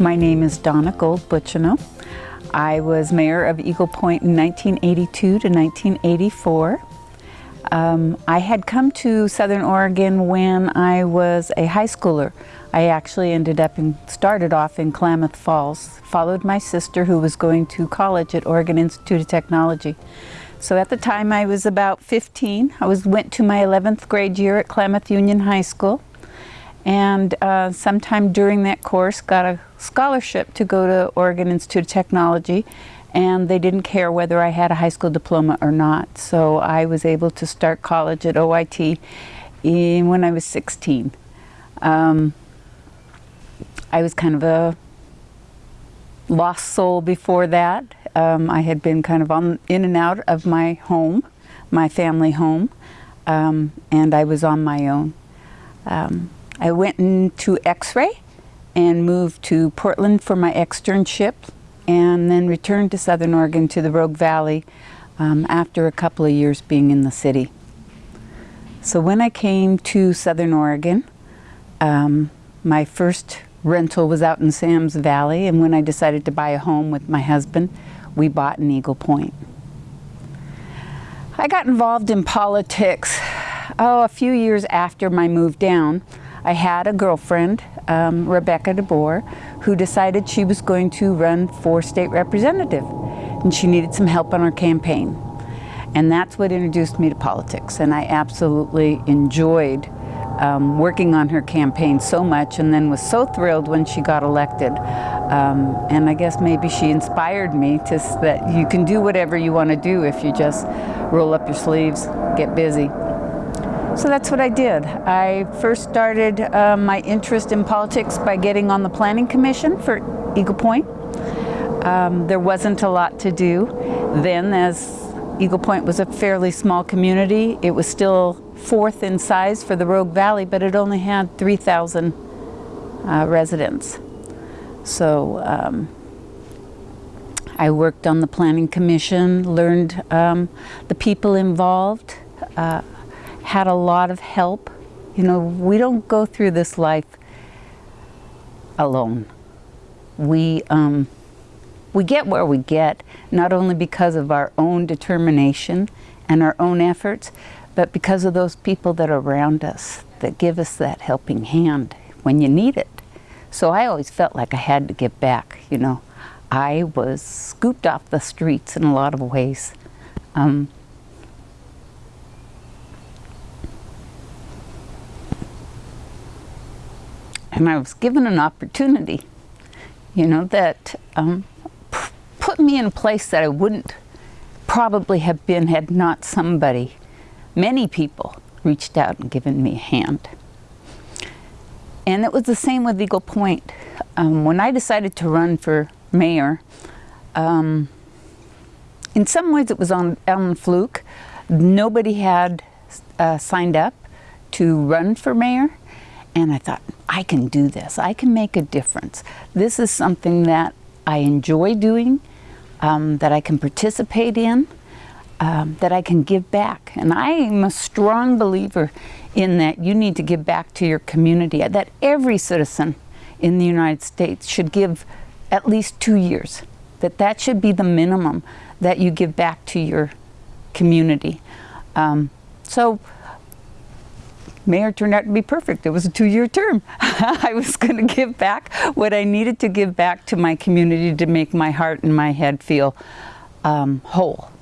My name is Donna Gold Butchino. I was mayor of Eagle Point in 1982 to 1984. Um, I had come to Southern Oregon when I was a high schooler. I actually ended up and started off in Klamath Falls, followed my sister who was going to college at Oregon Institute of Technology. So at the time I was about 15. I was went to my 11th grade year at Klamath Union High School and uh, sometime during that course got a scholarship to go to Oregon Institute of Technology and they didn't care whether I had a high school diploma or not. So I was able to start college at OIT in, when I was 16. Um, I was kind of a lost soul before that. Um, I had been kind of on in and out of my home, my family home, um, and I was on my own. Um, I went into X-ray and moved to Portland for my externship and then returned to Southern Oregon to the Rogue Valley um, after a couple of years being in the city. So when I came to Southern Oregon, um, my first rental was out in Sams Valley and when I decided to buy a home with my husband, we bought in Eagle Point. I got involved in politics oh, a few years after my move down. I had a girlfriend, um, Rebecca DeBoer, who decided she was going to run for state representative and she needed some help on her campaign. And that's what introduced me to politics and I absolutely enjoyed um, working on her campaign so much and then was so thrilled when she got elected. Um, and I guess maybe she inspired me to that you can do whatever you want to do if you just roll up your sleeves, get busy. So that's what I did. I first started uh, my interest in politics by getting on the Planning Commission for Eagle Point. Um, there wasn't a lot to do then as Eagle Point was a fairly small community. It was still fourth in size for the Rogue Valley, but it only had 3,000 uh, residents. So um, I worked on the Planning Commission, learned um, the people involved, uh, had a lot of help. You know, we don't go through this life alone. We, um, we get where we get, not only because of our own determination and our own efforts, but because of those people that are around us that give us that helping hand when you need it. So I always felt like I had to give back, you know. I was scooped off the streets in a lot of ways. Um, and I was given an opportunity, you know, that um, put me in a place that I wouldn't probably have been had not somebody, many people, reached out and given me a hand. And it was the same with Eagle Point. Um, when I decided to run for mayor, um, in some ways it was on, on fluke. Nobody had uh, signed up to run for mayor. And I thought, I can do this. I can make a difference. This is something that I enjoy doing, um, that I can participate in, um, that I can give back. And I am a strong believer in that you need to give back to your community, that every citizen in the United States should give at least two years, that that should be the minimum that you give back to your community. Um, so mayor turned out to be perfect. It was a two-year term. I was going to give back what I needed to give back to my community to make my heart and my head feel um, whole.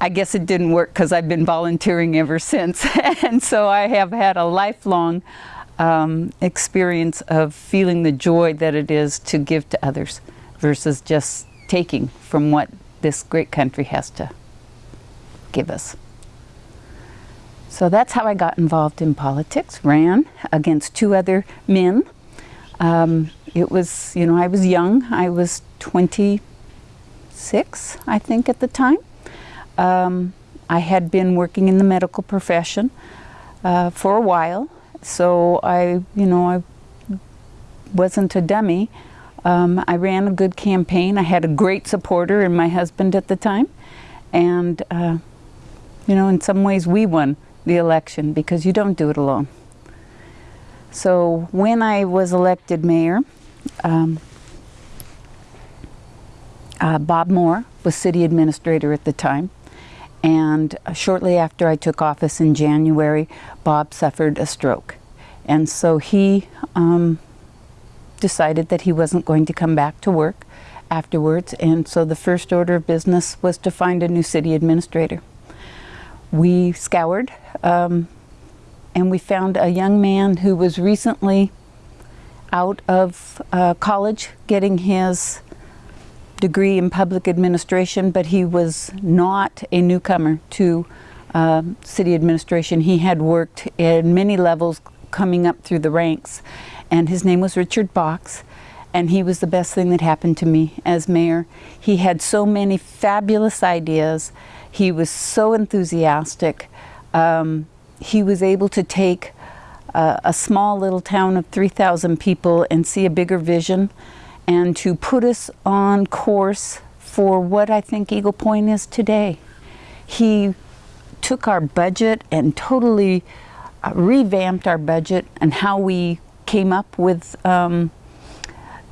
I guess it didn't work because I've been volunteering ever since. and so I have had a lifelong um, experience of feeling the joy that it is to give to others versus just taking from what this great country has to give us. So that's how I got involved in politics, ran against two other men. Um, it was, you know, I was young. I was 26, I think, at the time. Um, I had been working in the medical profession uh, for a while, so I, you know, I wasn't a dummy. Um, I ran a good campaign. I had a great supporter in my husband at the time, and uh, you know, in some ways we won the election because you don't do it alone. So when I was elected mayor, um, uh, Bob Moore was city administrator at the time. And shortly after I took office in January, Bob suffered a stroke. And so he um, decided that he wasn't going to come back to work afterwards. And so the first order of business was to find a new city administrator. We scoured um, and we found a young man who was recently out of uh, college getting his degree in public administration, but he was not a newcomer to uh, city administration. He had worked at many levels coming up through the ranks, and his name was Richard Box, and he was the best thing that happened to me as mayor. He had so many fabulous ideas. He was so enthusiastic. Um, he was able to take uh, a small little town of 3,000 people and see a bigger vision and to put us on course for what I think Eagle Point is today. He took our budget and totally uh, revamped our budget and how we came up with um,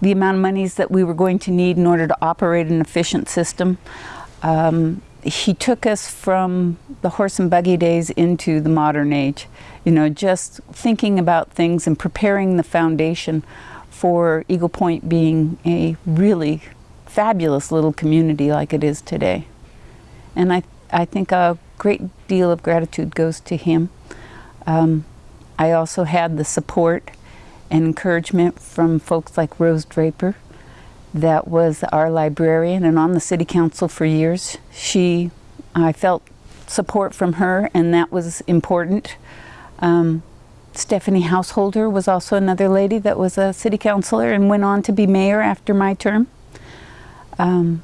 the amount of monies that we were going to need in order to operate an efficient system. Um, he took us from the horse and buggy days into the modern age. You know, just thinking about things and preparing the foundation for Eagle Point being a really fabulous little community like it is today. And I, I think a great deal of gratitude goes to him. Um, I also had the support and encouragement from folks like Rose Draper, that was our librarian and on the city council for years. She, I felt support from her, and that was important. Um, Stephanie Householder was also another lady that was a city councilor and went on to be mayor after my term. Um,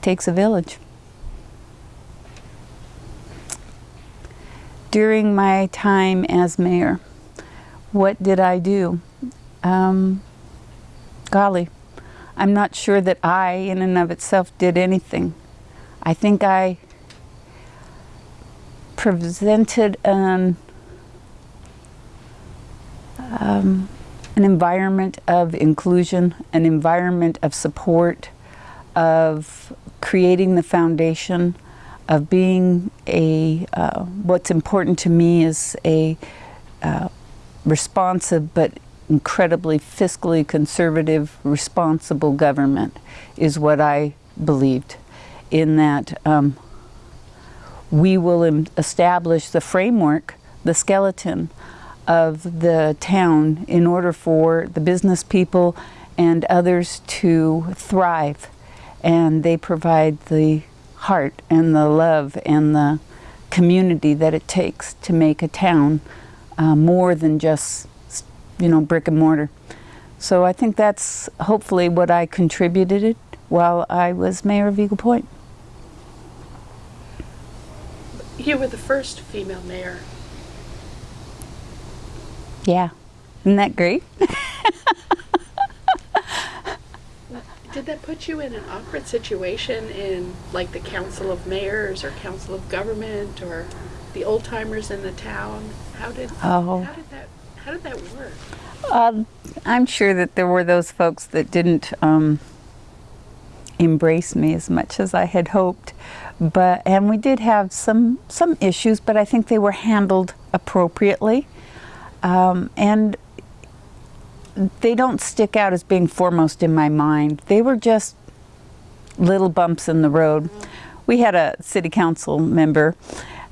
takes a village. During my time as mayor, what did I do? Um, golly, I'm not sure that I, in and of itself, did anything. I think I presented an um, an environment of inclusion, an environment of support, of creating the foundation, of being a, uh, what's important to me is a uh, responsive but incredibly fiscally conservative, responsible government is what I believed in that um, we will establish the framework, the skeleton of the town in order for the business people and others to thrive. And they provide the heart and the love and the community that it takes to make a town uh, more than just, you know, brick and mortar. So I think that's hopefully what I contributed while I was mayor of Eagle Point. You were the first female mayor yeah. Isn't that great? Did that put you in an awkward situation in like the council of mayors or council of government or the old timers in the town? How did oh. how did that how did that work? Uh, I'm sure that there were those folks that didn't um, embrace me as much as I had hoped, but and we did have some some issues, but I think they were handled appropriately. Um, and they don't stick out as being foremost in my mind. They were just little bumps in the road. We had a city council member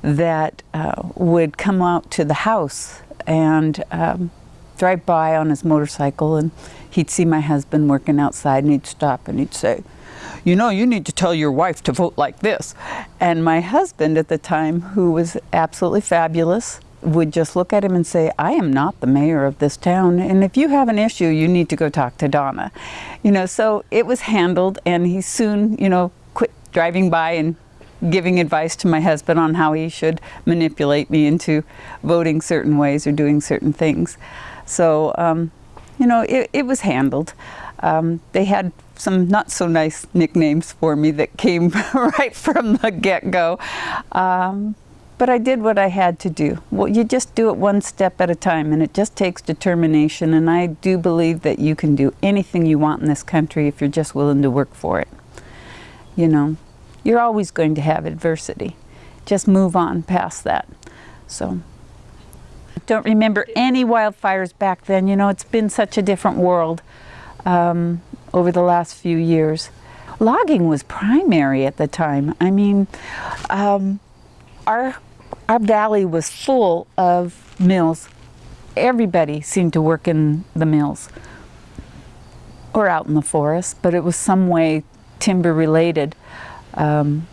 that uh, would come out to the house and um, drive by on his motorcycle and he'd see my husband working outside and he'd stop and he'd say, you know, you need to tell your wife to vote like this. And my husband at the time, who was absolutely fabulous, would just look at him and say, I am not the mayor of this town, and if you have an issue, you need to go talk to Donna. You know, so it was handled, and he soon, you know, quit driving by and giving advice to my husband on how he should manipulate me into voting certain ways or doing certain things. So, um, you know, it, it was handled. Um, they had some not so nice nicknames for me that came right from the get-go. Um, but I did what I had to do. Well, you just do it one step at a time, and it just takes determination. And I do believe that you can do anything you want in this country if you're just willing to work for it. You know, you're always going to have adversity. Just move on past that. So, don't remember any wildfires back then. You know, it's been such a different world um, over the last few years. Logging was primary at the time. I mean, um, our our valley was full of mills. Everybody seemed to work in the mills or out in the forest, but it was some way timber related. Um,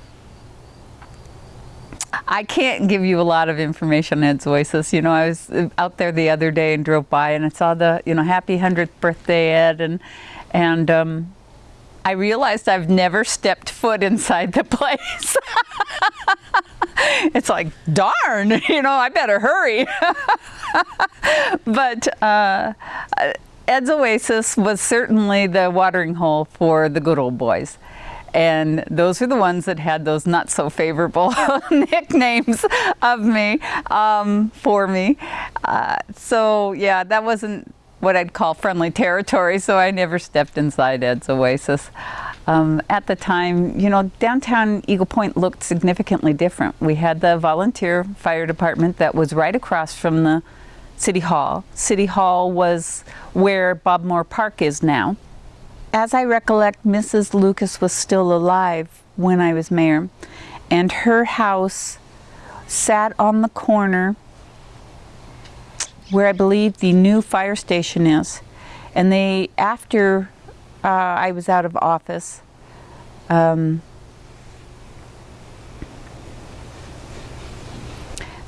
I can't give you a lot of information on Ed's Oasis. You know, I was out there the other day and drove by and I saw the, you know, happy 100th birthday, Ed, and, and um, I realized I've never stepped foot inside the place. it's like, darn, you know, I better hurry. but uh, Ed's Oasis was certainly the watering hole for the good old boys. And those are the ones that had those not so favorable nicknames of me, um, for me. Uh, so yeah, that wasn't what I'd call friendly territory, so I never stepped inside Ed's Oasis. Um, at the time, you know, downtown Eagle Point looked significantly different. We had the volunteer fire department that was right across from the City Hall. City Hall was where Bob Moore Park is now. As I recollect, Mrs. Lucas was still alive when I was mayor, and her house sat on the corner where I believe the new fire station is. And they, after uh, I was out of office, um,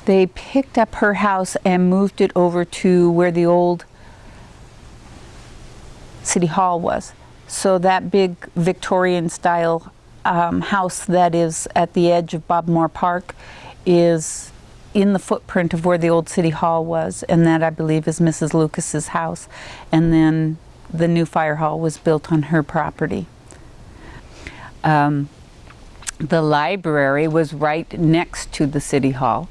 they picked up her house and moved it over to where the old city hall was. So that big Victorian style um, house that is at the edge of Bob Moore Park is in the footprint of where the old city hall was and that I believe is Mrs. Lucas's house and then the new fire hall was built on her property. Um, the library was right next to the city hall.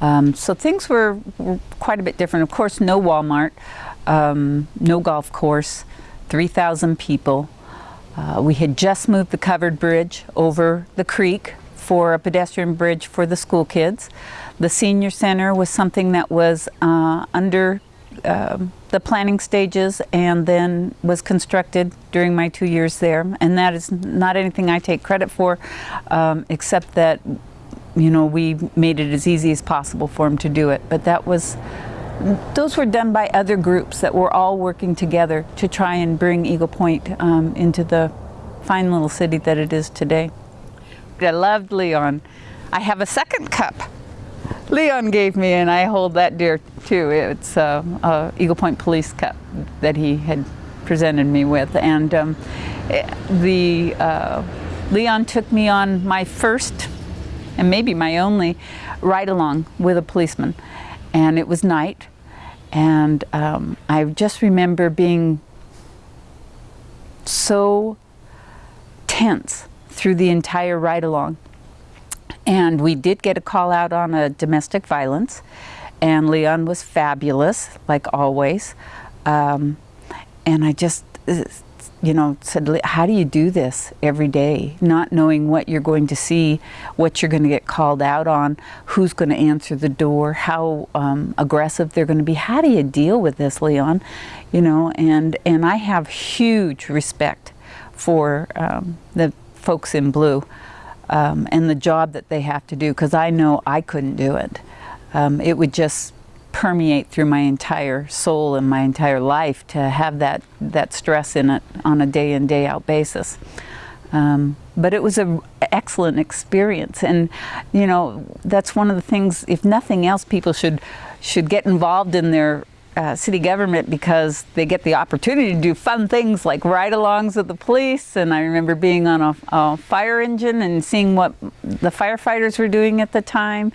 Um, so things were, were, quite a bit different. Of course, no Walmart, um, no golf course, 3,000 people. Uh, we had just moved the covered bridge over the creek for a pedestrian bridge for the school kids. The senior center was something that was uh, under uh, the planning stages and then was constructed during my two years there. And that is not anything I take credit for, um, except that, you know, we made it as easy as possible for them to do it. But that was, those were done by other groups that were all working together to try and bring Eagle Point um, into the fine little city that it is today. I loved Leon. I have a second cup Leon gave me, and I hold that dear too. It's a, a Eagle Point Police Cup that he had presented me with, and um, the uh, Leon took me on my first and maybe my only ride along with a policeman, and it was night, and um, I just remember being so tense through the entire ride along and we did get a call out on a domestic violence, and Leon was fabulous, like always. Um, and I just, you know, said, how do you do this every day, not knowing what you're going to see, what you're going to get called out on, who's going to answer the door, how um, aggressive they're going to be. How do you deal with this, Leon? You know, and, and I have huge respect for um, the folks in blue um, and the job that they have to do because I know I couldn't do it. Um, it would just permeate through my entire soul and my entire life to have that, that stress in it on a day in, day out basis. Um, but it was an excellent experience and you know that's one of the things if nothing else people should should get involved in their uh, city government because they get the opportunity to do fun things like ride-alongs with the police. And I remember being on a, a, fire engine and seeing what the firefighters were doing at the time.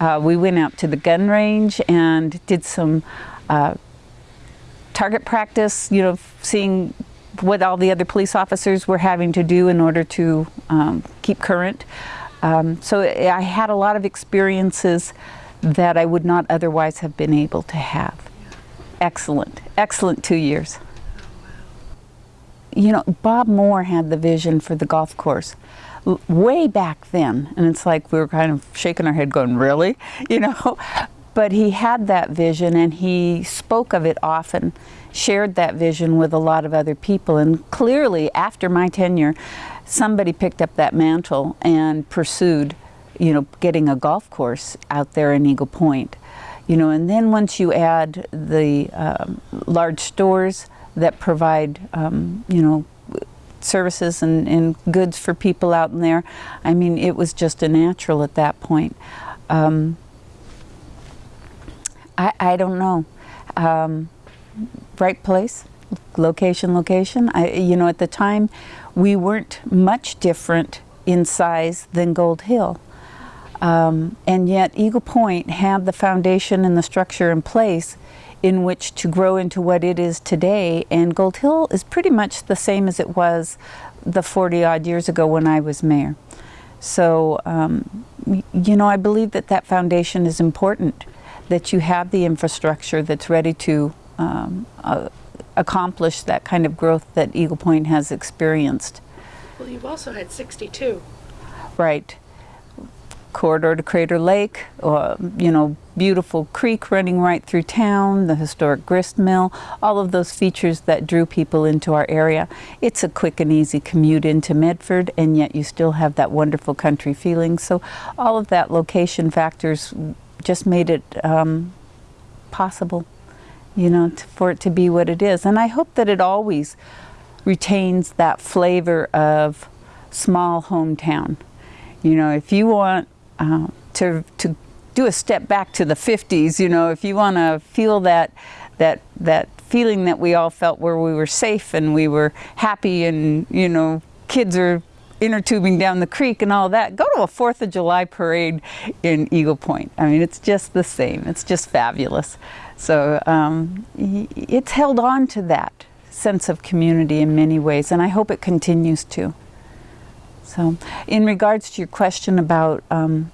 Uh, we went out to the gun range and did some uh, target practice, you know, seeing what all the other police officers were having to do in order to um, keep current. Um, so I had a lot of experiences that I would not otherwise have been able to have. Excellent, excellent two years. You know, Bob Moore had the vision for the golf course way back then, and it's like we were kind of shaking our head going, really? You know? But he had that vision and he spoke of it often, shared that vision with a lot of other people, and clearly after my tenure, somebody picked up that mantle and pursued, you know, getting a golf course out there in Eagle Point. You know, and then once you add the um, large stores that provide, um, you know, services and, and, goods for people out in there, I mean, it was just a natural at that point. Um, I, I don't know. Um, right place, location, location. I, you know, at the time, we weren't much different in size than Gold Hill. Um, and yet Eagle Point had the foundation and the structure in place in which to grow into what it is today. And Gold Hill is pretty much the same as it was the 40 odd years ago when I was mayor. So, um, you know, I believe that that foundation is important, that you have the infrastructure that's ready to um, uh, accomplish that kind of growth that Eagle Point has experienced. Well, you've also had 62. Right. Corridor to Crater Lake, uh, you know, beautiful creek running right through town, the historic grist mill, all of those features that drew people into our area. It's a quick and easy commute into Medford, and yet you still have that wonderful country feeling. So all of that location factors just made it um, possible you know, for it to be what it is. And I hope that it always retains that flavor of small hometown. You know, if you want uh, to, to do a step back to the 50s, you know, if you want to feel that, that, that feeling that we all felt where we were safe and we were happy and, you know, kids are inner tubing down the creek and all that, go to a 4th of July parade in Eagle Point. I mean, it's just the same. It's just fabulous. So um, it's held on to that sense of community in many ways, and I hope it continues to. So in regards to your question about um,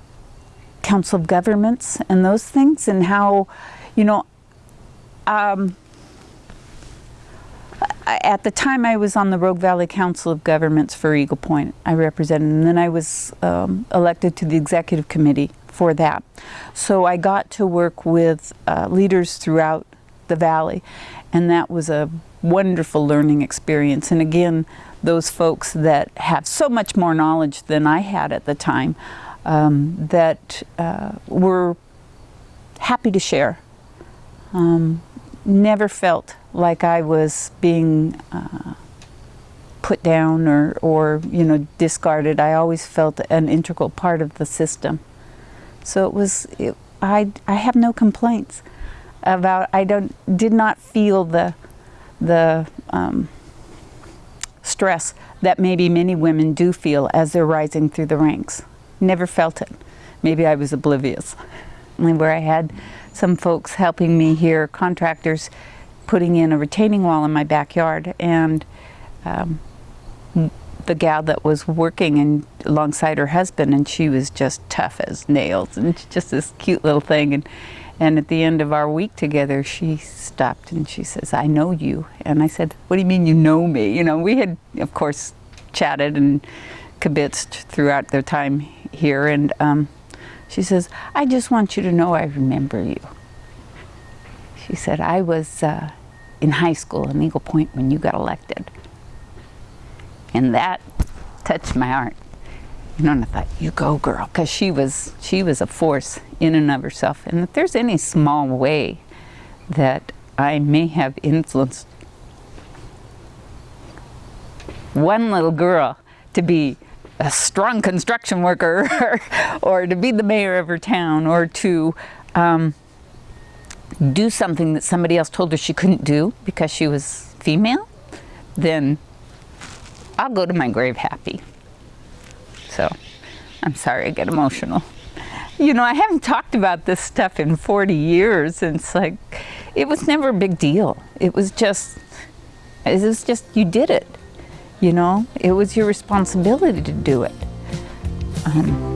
Council of Governments and those things and how, you know, um, at the time I was on the Rogue Valley Council of Governments for Eagle Point. I represented, and then I was um, elected to the executive committee for that. So I got to work with uh, leaders throughout the valley, and that was a wonderful learning experience. And again, those folks that have so much more knowledge than I had at the time um, that uh, were happy to share. Um, never felt like I was being uh, put down or, or, you know, discarded. I always felt an integral part of the system. So it was, it, I, I have no complaints about, I don't, did not feel the, the um, stress that maybe many women do feel as they're rising through the ranks. Never felt it. Maybe I was oblivious. Where I had some folks helping me here, contractors, putting in a retaining wall in my backyard and um, the gal that was working alongside her husband and she was just tough as nails and just this cute little thing. And and at the end of our week together she stopped and she says I know you. And I said what do you mean you know me? You know we had of course chatted and kibitzed throughout their time here. And um, she says I just want you to know I remember you. She said, I was uh, in high school in Eagle Point when you got elected. And that touched my heart. You know, and I thought, you go girl, because she was, she was a force in and of herself. And if there's any small way that I may have influenced one little girl to be a strong construction worker or to be the mayor of her town or to um, do something that somebody else told her she couldn't do because she was female, then I'll go to my grave happy. So I'm sorry I get emotional. You know, I haven't talked about this stuff in 40 years, and it's like, it was never a big deal. It was just, It was just, you did it. You know, it was your responsibility to do it. Um,